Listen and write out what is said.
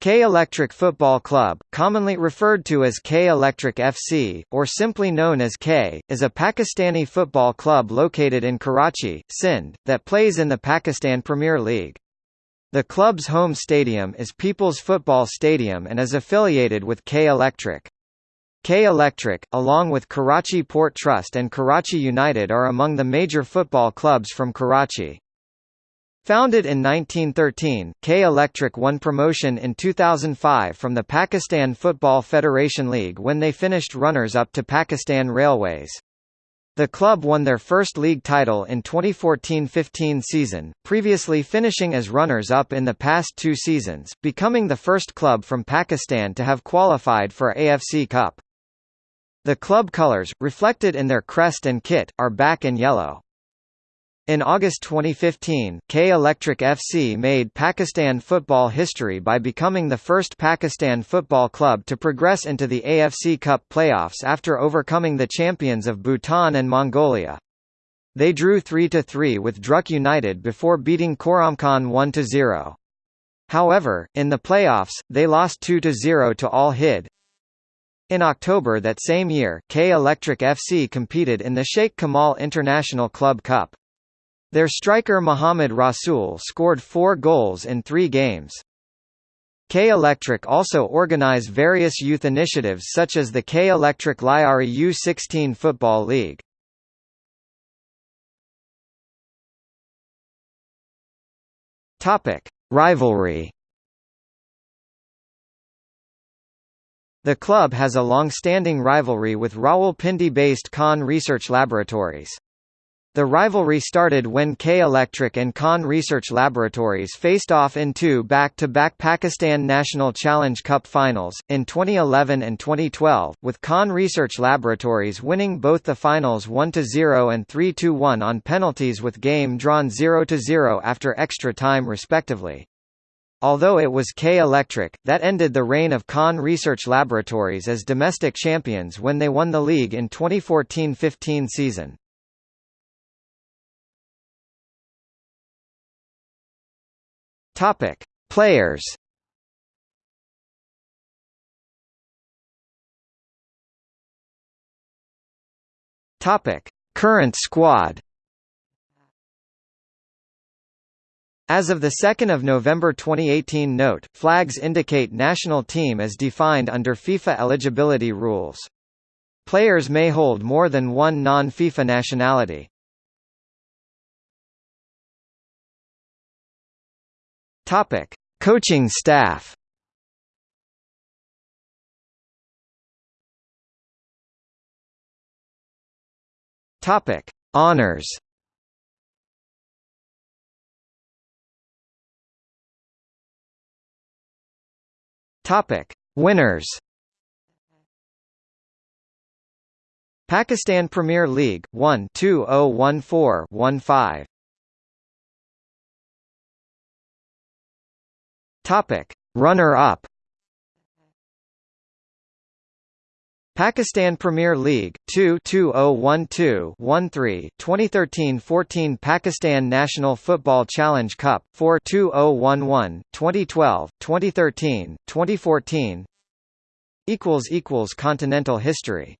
K Electric Football Club, commonly referred to as K Electric FC, or simply known as K, is a Pakistani football club located in Karachi, Sindh, that plays in the Pakistan Premier League. The club's home stadium is People's Football Stadium and is affiliated with K Electric. K Electric, along with Karachi Port Trust and Karachi United are among the major football clubs from Karachi. Founded in 1913, K Electric won promotion in 2005 from the Pakistan Football Federation League when they finished runners-up to Pakistan Railways. The club won their first league title in 2014-15 season, previously finishing as runners-up in the past two seasons, becoming the first club from Pakistan to have qualified for AFC Cup. The club colours, reflected in their crest and kit, are black and yellow. In August 2015, K Electric FC made Pakistan football history by becoming the first Pakistan football club to progress into the AFC Cup playoffs after overcoming the champions of Bhutan and Mongolia. They drew 3–3 with Druk United before beating Khoromkhon 1–0. However, in the playoffs, they lost 2–0 to Al Hidd, In October that same year, K Electric FC competed in the Sheikh Kamal International Club Cup. Their striker Mohamed Rasool scored four goals in three games. K Electric also organize various youth initiatives such as the K Electric Lyari U16 Football League. Rivalry. The club has a long-standing rivalry with Rawalpindi-based Khan Research Laboratories. The rivalry started when K Electric and Khan Research Laboratories faced off in two back-to-back -back Pakistan National Challenge Cup finals, in 2011 and 2012, with Khan Research Laboratories winning both the finals 1–0 and 3–1 on penalties with game drawn 0–0 after extra time respectively. Although it was K Electric, that ended the reign of Khan Research Laboratories as domestic champions when they won the league in 2014–15 season. Topic: Players. Topic: Current squad. As of 2 November 2018 Note, flags indicate national team as defined under FIFA eligibility rules. Players may hold more than one non-FIFA nationality. Topic: Coaching staff. Topic: Honors. Topic: Winners. Pakistan Premier League 1 2014 15 Topic: Runner-up. Pakistan Premier League 2 2012 13 2013-14 Pakistan National Football Challenge Cup 4 2011 2012 2013 2014 equals equals continental history